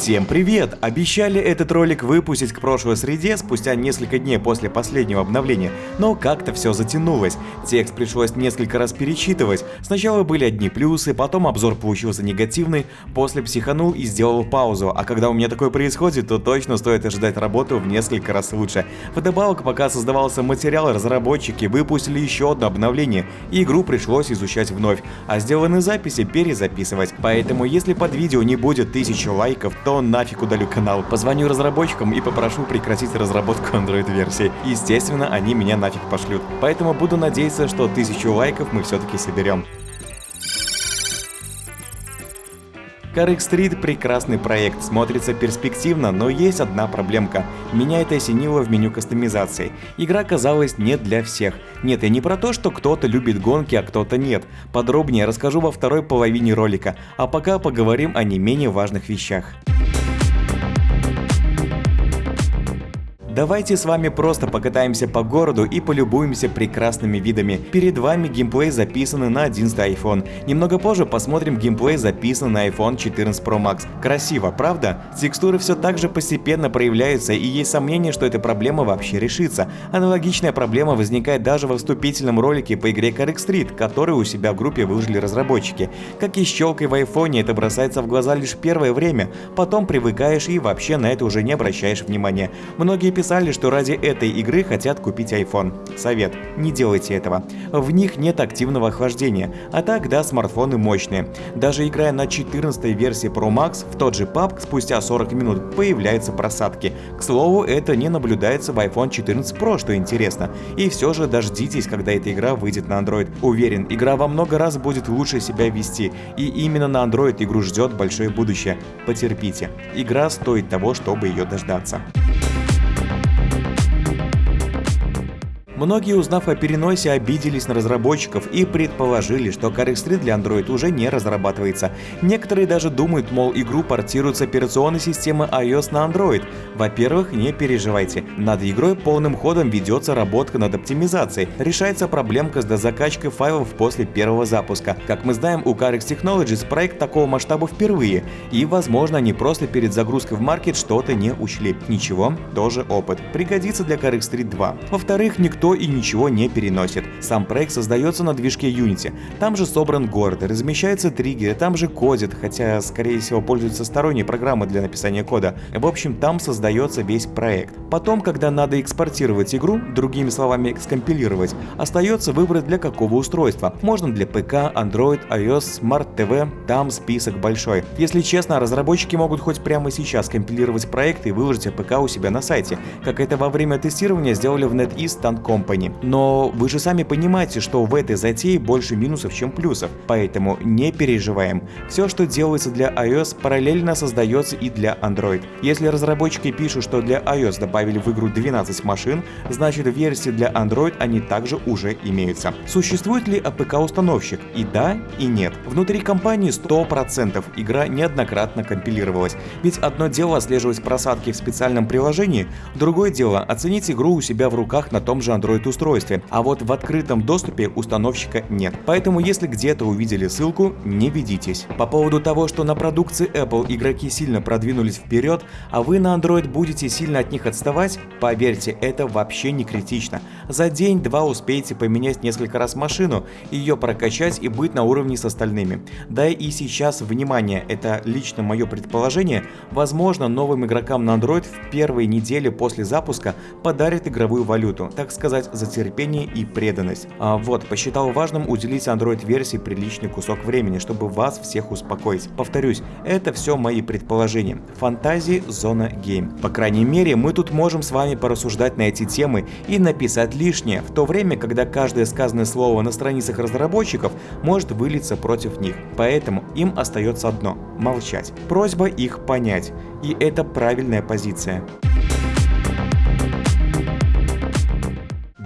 Всем привет! Обещали этот ролик выпустить к прошлой среде спустя несколько дней после последнего обновления, но как-то все затянулось. Текст пришлось несколько раз перечитывать. Сначала были одни плюсы, потом обзор получился негативный, после психанул и сделал паузу, а когда у меня такое происходит, то точно стоит ожидать работу в несколько раз лучше. Вдобавок, пока создавался материал, разработчики выпустили еще одно обновление, и игру пришлось изучать вновь, а сделанные записи перезаписывать. Поэтому если под видео не будет тысячи лайков, то нафиг удалю канал. Позвоню разработчикам и попрошу прекратить разработку Android-версии. Естественно, они меня нафиг пошлют. Поэтому буду надеяться, что тысячу лайков мы все-таки соберем. Carrick Street прекрасный проект, смотрится перспективно, но есть одна проблемка. Меня это осенило в меню кастомизации. Игра казалась не для всех. Нет, я не про то, что кто-то любит гонки, а кто-то нет. Подробнее расскажу во второй половине ролика, а пока поговорим о не менее важных вещах. Давайте с вами просто покатаемся по городу и полюбуемся прекрасными видами. Перед вами геймплей записанный на 11 iPhone. Немного позже посмотрим геймплей записанный на iPhone 14 Pro Max. Красиво, правда? Текстуры все так же постепенно проявляются и есть сомнение, что эта проблема вообще решится. Аналогичная проблема возникает даже во вступительном ролике по игре Carrick Street, который у себя в группе выложили разработчики. Как и щелкой в iPhone, это бросается в глаза лишь первое время, потом привыкаешь и вообще на это уже не обращаешь внимания. Многие писали, что ради этой игры хотят купить iPhone. Совет. Не делайте этого. В них нет активного охлаждения, а так да, смартфоны мощные. Даже играя на 14 версии Pro Max, в тот же PUBG спустя 40 минут появляются просадки. К слову, это не наблюдается в iPhone 14 Pro, что интересно. И все же дождитесь, когда эта игра выйдет на Android. Уверен, игра во много раз будет лучше себя вести, и именно на Android игру ждет большое будущее. Потерпите. Игра стоит того, чтобы ее дождаться. Многие, узнав о переносе, обиделись на разработчиков и предположили, что Carrick Street для Android уже не разрабатывается. Некоторые даже думают, мол, игру портируют с операционной системы iOS на Android. Во-первых, не переживайте. Над игрой полным ходом ведется работа над оптимизацией. Решается проблемка с дозакачкой файлов после первого запуска. Как мы знаем, у Carix Technologies проект такого масштаба впервые, и, возможно, они просто перед загрузкой в маркет что-то не учли. Ничего, тоже опыт. Пригодится для Carix Street 2. Во-вторых, никто и ничего не переносит. Сам проект создается на движке Unity. Там же собран город, размещаются триггеры, там же кодит, хотя скорее всего пользуется сторонней программой для написания кода. В общем, там создается весь проект. Потом, когда надо экспортировать игру, другими словами скомпилировать, остается выбрать для какого устройства. Можно для ПК, Android, iOS, Smart TV, там список большой. Если честно, разработчики могут хоть прямо сейчас компилировать проект и выложить APK у себя на сайте, как это во время тестирования сделали в NetEase Tank Company. Но вы же сами понимаете, что в этой затее больше минусов, чем плюсов, поэтому не переживаем. Все, что делается для iOS, параллельно создается и для Android. Если разработчики пишут, что для iOS добавили в игру 12 машин, значит версии для Android они также уже имеются. Существует ли APK-установщик? И да, и нет. Внутри компании 100% игра неоднократно компилировалась. Ведь одно дело отслеживать просадки в специальном приложении, другое дело оценить игру у себя в руках на том же Android Android-устройстве, а вот в открытом доступе установщика нет. Поэтому если где-то увидели ссылку, не ведитесь. По поводу того, что на продукции Apple игроки сильно продвинулись вперед, а вы на Android будете сильно от них отставать, поверьте, это вообще не критично. За день-два успеете поменять несколько раз машину, ее прокачать и быть на уровне с остальными. Да и сейчас, внимание, это лично мое предположение, возможно новым игрокам на Android в первые недели после запуска подарят игровую валюту, так сказать сказать, за терпение и преданность. А вот, посчитал важным уделить Android-версии приличный кусок времени, чтобы вас всех успокоить. Повторюсь, это все мои предположения. Фантазии, зона гейм. По крайней мере, мы тут можем с вами порассуждать на эти темы и написать лишнее, в то время, когда каждое сказанное слово на страницах разработчиков может вылиться против них. Поэтому им остается одно – молчать. Просьба их понять. И это правильная позиция.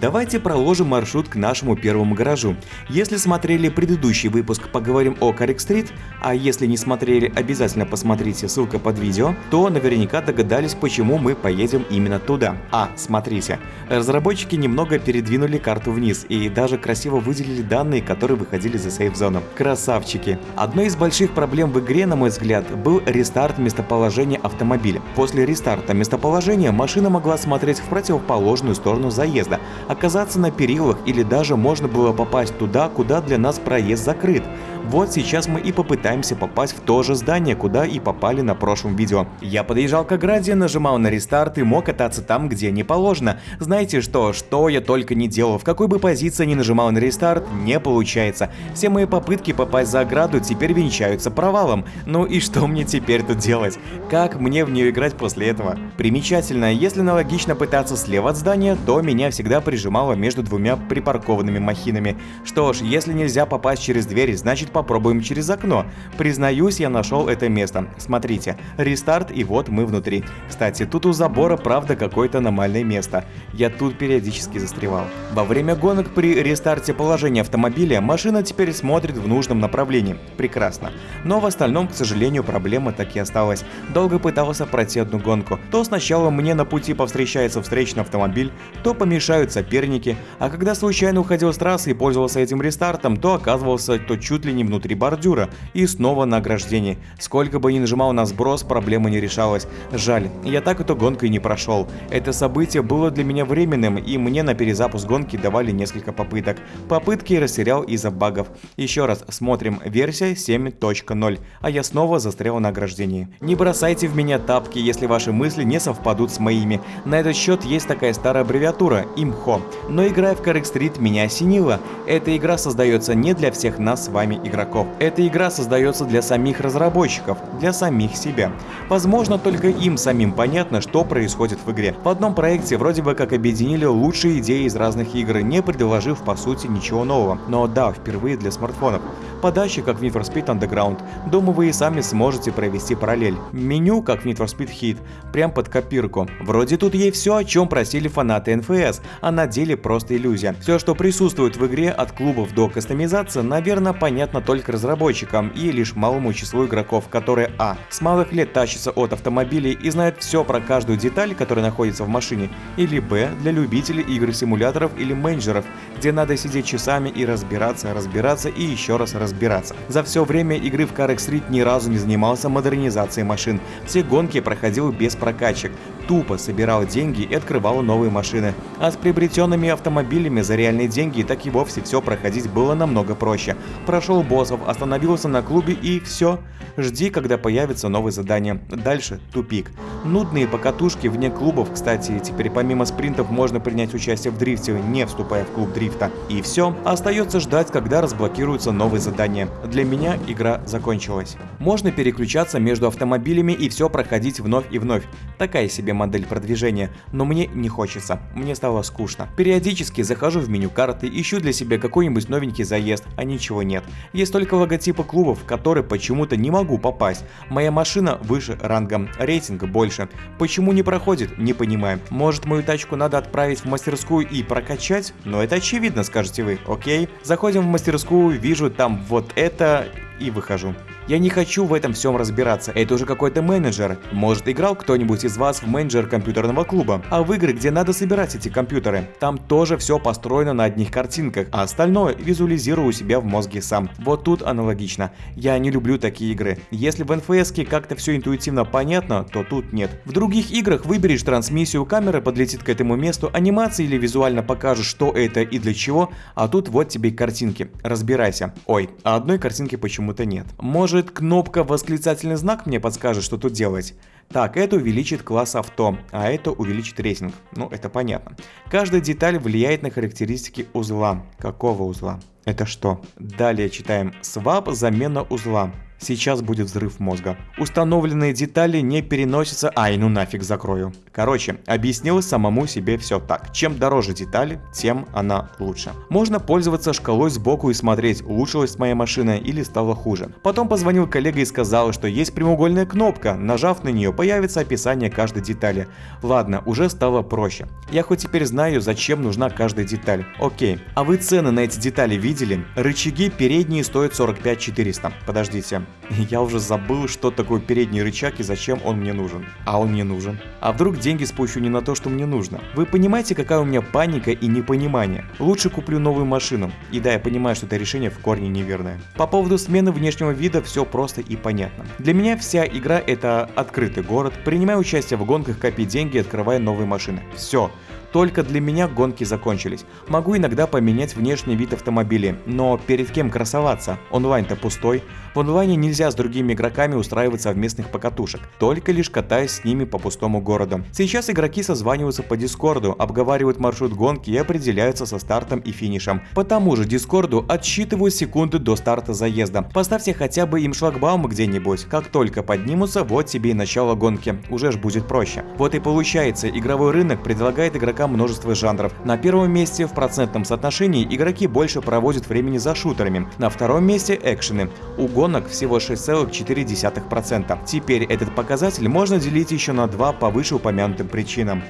Давайте проложим маршрут к нашему первому гаражу. Если смотрели предыдущий выпуск «Поговорим о Карик Стрит», а если не смотрели, обязательно посмотрите, ссылка под видео, то наверняка догадались, почему мы поедем именно туда. А, смотрите, разработчики немного передвинули карту вниз и даже красиво выделили данные, которые выходили за сейф-зону. Красавчики! Одной из больших проблем в игре, на мой взгляд, был рестарт местоположения автомобиля. После рестарта местоположения машина могла смотреть в противоположную сторону заезда, оказаться на перилах или даже можно было попасть туда, куда для нас проезд закрыт. Вот сейчас мы и попытаемся попасть в то же здание, куда и попали на прошлом видео. Я подъезжал к ограде, нажимал на рестарт и мог кататься там, где не положено. Знаете что, что я только не делал, в какой бы позиции не нажимал на рестарт, не получается. Все мои попытки попасть за ограду теперь венчаются провалом. Ну и что мне теперь тут делать? Как мне в нее играть после этого? Примечательно, если аналогично пытаться слева от здания, то меня всегда прижимало между двумя припаркованными махинами. Что ж, если нельзя попасть через дверь, значит попробуем через окно. Признаюсь, я нашел это место. Смотрите, рестарт и вот мы внутри. Кстати, тут у забора правда какое-то аномальное место. Я тут периодически застревал. Во время гонок при рестарте положения автомобиля машина теперь смотрит в нужном направлении. Прекрасно. Но в остальном, к сожалению, проблема так и осталась. Долго пытался пройти одну гонку. То сначала мне на пути повстречается встречный автомобиль, то помешают соперники, а когда случайно уходил с трассы и пользовался этим рестартом, то оказывался то чуть ли не внутри бордюра и снова на ограждении. Сколько бы ни нажимал на сброс, проблема не решалась. Жаль, я так эту гонку и не прошел. Это событие было для меня временным, и мне на перезапуск гонки давали несколько попыток. Попытки растерял из-за багов. Еще раз смотрим версия 7.0, а я снова застрял на ограждении. Не бросайте в меня тапки, если ваши мысли не совпадут с моими. На этот счет есть такая старая аббревиатура – ИМХО. Но играя в Correct Street меня осенило. Эта игра создается не для всех нас с вами игроков игроков. Эта игра создается для самих разработчиков, для самих себя. Возможно, только им самим понятно, что происходит в игре. В одном проекте вроде бы как объединили лучшие идеи из разных игр, не предложив по сути ничего нового. Но да, впервые для смартфонов. Подача как в Need for Speed Underground. Думаю, вы и сами сможете провести параллель. Меню как в Need for Speed Heat, прям под копирку. Вроде тут есть все, о чем просили фанаты NFS, а на деле просто иллюзия. Все, что присутствует в игре от клубов до кастомизации, наверное, понятно только разработчикам и лишь малому числу игроков, которые а. с малых лет тащатся от автомобилей и знают все про каждую деталь, которая находится в машине, или б. для любителей игр-симуляторов или менеджеров, где надо сидеть часами и разбираться, разбираться и еще раз разбираться. За все время игры в Car Street ни разу не занимался модернизацией машин, все гонки проходил без прокачек, тупо собирал деньги и открывал новые машины. А с приобретенными автомобилями за реальные деньги так и вовсе все проходить было намного проще. Прошел боссов, остановился на клубе и все. Жди, когда появится новое задание. Дальше тупик. Нудные покатушки вне клубов, кстати, теперь помимо спринтов можно принять участие в дрифте, не вступая в клуб дрифта. И все. Остается ждать, когда разблокируются новые задания. Для меня игра закончилась. Можно переключаться между автомобилями и все проходить вновь и вновь. Такая себе модель продвижения, но мне не хочется, мне стало скучно. Периодически захожу в меню карты, ищу для себя какой-нибудь новенький заезд, а ничего нет. Есть только логотипы клубов, в которые почему-то не могу попасть. Моя машина выше рангом, рейтинг больше. Почему не проходит, не понимаю. Может мою тачку надо отправить в мастерскую и прокачать? Но это очевидно, скажете вы, окей? Заходим в мастерскую, вижу там вот это и выхожу. Я не хочу в этом всем разбираться, это уже какой-то менеджер. Может играл кто-нибудь из вас в менеджер компьютерного клуба, а в игры, где надо собирать эти компьютеры. Там тоже все построено на одних картинках, а остальное визуализирую себя в мозге сам. Вот тут аналогично. Я не люблю такие игры. Если в NFS как-то все интуитивно понятно, то тут нет. В других играх выберешь трансмиссию, камера подлетит к этому месту, анимации или визуально покажешь, что это и для чего, а тут вот тебе картинки. Разбирайся. Ой, а одной картинки почему-то нет. Может может кнопка восклицательный знак мне подскажет, что тут делать? Так, это увеличит класс авто, а это увеличит рейтинг. Ну, это понятно. Каждая деталь влияет на характеристики узла. Какого узла? Это что? Далее читаем. Swap замена узла. Сейчас будет взрыв мозга. Установленные детали не переносятся... Ай, ну нафиг закрою. Короче, объяснил самому себе все так. Чем дороже детали, тем она лучше. Можно пользоваться шкалой сбоку и смотреть, улучшилась моя машина или стала хуже. Потом позвонил коллега и сказал, что есть прямоугольная кнопка. Нажав на нее, появится описание каждой детали. Ладно, уже стало проще. Я хоть теперь знаю, зачем нужна каждая деталь. Окей. А вы цены на эти детали видели? Рычаги передние стоят 45 400. Подождите. Я уже забыл, что такое передний рычаг и зачем он мне нужен. А он мне нужен. А вдруг деньги спущу не на то, что мне нужно? Вы понимаете, какая у меня паника и непонимание? Лучше куплю новую машину. И да, я понимаю, что это решение в корне неверное. По поводу смены внешнего вида все просто и понятно. Для меня вся игра это открытый город, принимая участие в гонках, копи деньги, открывая новые машины. Все. Только для меня гонки закончились. Могу иногда поменять внешний вид автомобиля, но перед кем красоваться? Онлайн-то пустой. В онлайне нельзя с другими игроками устраивать совместных покатушек, только лишь катаясь с ними по пустому городу. Сейчас игроки созваниваются по дискорду, обговаривают маршрут гонки и определяются со стартом и финишем. По тому же дискорду отсчитывают секунды до старта заезда. Поставьте хотя бы им шлагбаум где-нибудь. Как только поднимутся, вот тебе и начало гонки. Уже ж будет проще. Вот и получается, игровой рынок предлагает игрокам игрокам множество жанров. На первом месте в процентном соотношении игроки больше проводят времени за шутерами, на втором месте экшены. У гонок всего 6,4%. Теперь этот показатель можно делить еще на два по вышеупомянутым причинам.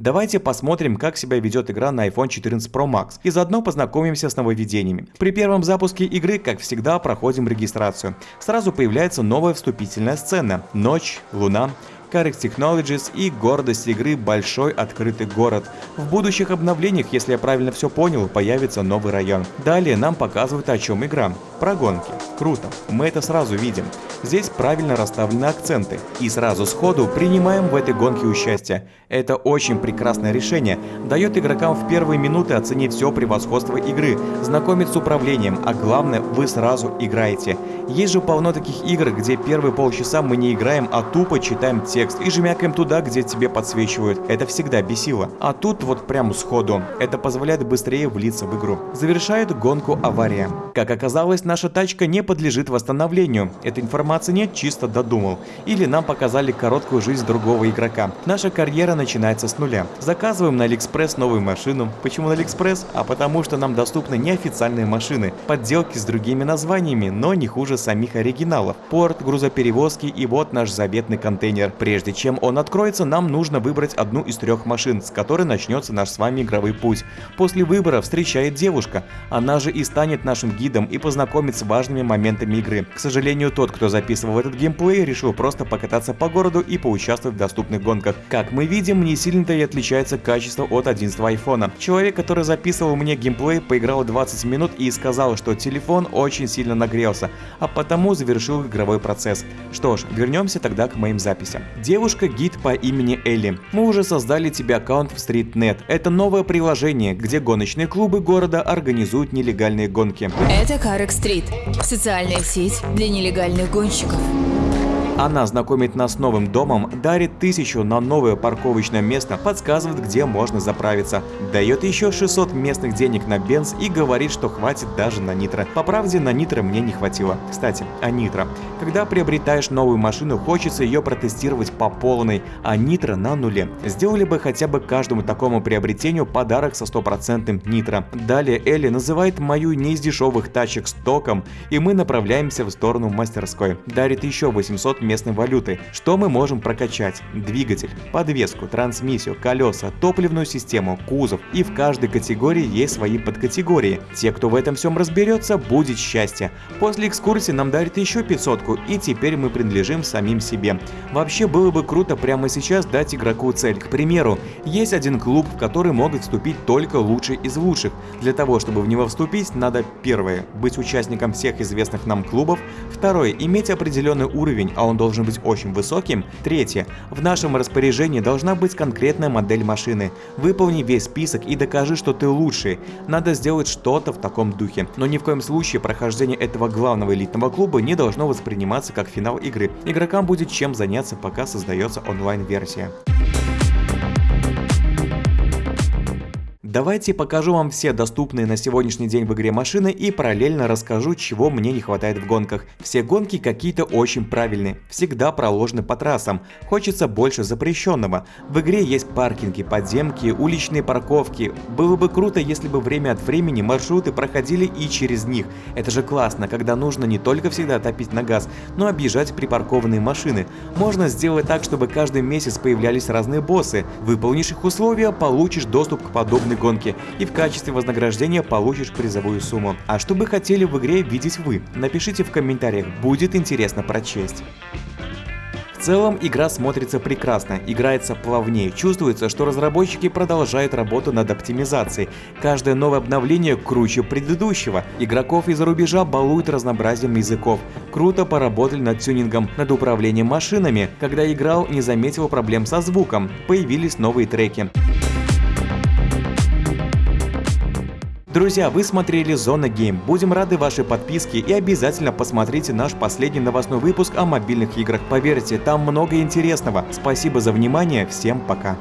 Давайте посмотрим, как себя ведет игра на iPhone 14 Pro Max и заодно познакомимся с нововведениями. При первом запуске игры, как всегда, проходим регистрацию. Сразу появляется новая вступительная сцена. Ночь, луна. Carex Technologies и гордость игры «Большой открытый город». В будущих обновлениях, если я правильно все понял, появится новый район. Далее нам показывают о чем игра. Про гонки. Круто. Мы это сразу видим. Здесь правильно расставлены акценты. И сразу сходу принимаем в этой гонке участие. Это очень прекрасное решение. Дает игрокам в первые минуты оценить все превосходство игры, знакомить с управлением, а главное вы сразу играете. Есть же полно таких игр, где первые полчаса мы не играем, а тупо читаем текст и жмякаем туда, где тебе подсвечивают. Это всегда бесило. А тут вот прям сходу. Это позволяет быстрее влиться в игру. Завершает гонку авария. Как оказалось, наша тачка не подлежит восстановлению. Этой информации нет, чисто додумал. Или нам показали короткую жизнь другого игрока. Наша карьера начинается с нуля. Заказываем на Алиэкспресс новую машину. Почему на Алиэкспресс? А потому что нам доступны неофициальные машины. Подделки с другими названиями, но не хуже самих оригиналов. Порт, грузоперевозки и вот наш заветный контейнер. Прежде чем он откроется, нам нужно выбрать одну из трех машин, с которой начнется наш с вами игровой путь. После выбора встречает девушка. Она же и станет нашим гидом и познакомит с важными моментами игры. К сожалению, тот, кто записывал этот геймплей, решил просто покататься по городу и поучаствовать в доступных гонках. Как мы видим, не сильно-то и отличается качество от 11 айфона. Человек, который записывал мне геймплей, поиграл 20 минут и сказал, что телефон очень сильно нагрелся, а потому завершил игровой процесс. Что ж, вернемся тогда к моим записям. Девушка-гид по имени Элли. Мы уже создали тебе аккаунт в StreetNet. Это новое приложение, где гоночные клубы города организуют нелегальные гонки. Это Карек Стрит. Социальная сеть для нелегальных гонщиков. Она знакомит нас с новым домом, дарит тысячу на новое парковочное место, подсказывает, где можно заправиться, дает еще 600 местных денег на бенз и говорит, что хватит даже на нитро. По правде, на нитро мне не хватило. Кстати, о нитро. Когда приобретаешь новую машину, хочется ее протестировать по полной, а нитро на нуле. Сделали бы хотя бы каждому такому приобретению подарок со стопроцентным нитро. Далее Элли называет мою не из дешевых тачек стоком, и мы направляемся в сторону мастерской. Дарит еще 800 местной валюты. Что мы можем прокачать? Двигатель, подвеску, трансмиссию, колеса, топливную систему, кузов. И в каждой категории есть свои подкатегории. Те, кто в этом всем разберется, будет счастье. После экскурсии нам дарит еще 500 и теперь мы принадлежим самим себе. Вообще было бы круто прямо сейчас дать игроку цель. К примеру, есть один клуб, в который могут вступить только лучшие из лучших. Для того, чтобы в него вступить, надо первое – быть участником всех известных нам клубов, второе – иметь определенный уровень, а он должен быть очень высоким. Третье. В нашем распоряжении должна быть конкретная модель машины. Выполни весь список и докажи, что ты лучший. Надо сделать что-то в таком духе. Но ни в коем случае прохождение этого главного элитного клуба не должно восприниматься как финал игры. Игрокам будет чем заняться, пока создается онлайн-версия. Давайте покажу вам все доступные на сегодняшний день в игре машины и параллельно расскажу, чего мне не хватает в гонках. Все гонки какие-то очень правильные, всегда проложены по трассам, хочется больше запрещенного. В игре есть паркинги, подземки, уличные парковки. Было бы круто, если бы время от времени маршруты проходили и через них. Это же классно, когда нужно не только всегда топить на газ, но объезжать припаркованные машины. Можно сделать так, чтобы каждый месяц появлялись разные боссы. Выполнишь их условия, получишь доступ к подобной гонке и в качестве вознаграждения получишь призовую сумму. А что бы хотели в игре видеть вы? Напишите в комментариях, будет интересно прочесть. В целом игра смотрится прекрасно, играется плавнее, чувствуется, что разработчики продолжают работу над оптимизацией. Каждое новое обновление круче предыдущего. Игроков из-за рубежа балуют разнообразием языков. Круто поработали над тюнингом, над управлением машинами. Когда играл, не заметил проблем со звуком. Появились новые треки. Друзья, вы смотрели Зона Гейм. Будем рады вашей подписке и обязательно посмотрите наш последний новостной выпуск о мобильных играх. Поверьте, там много интересного. Спасибо за внимание, всем пока.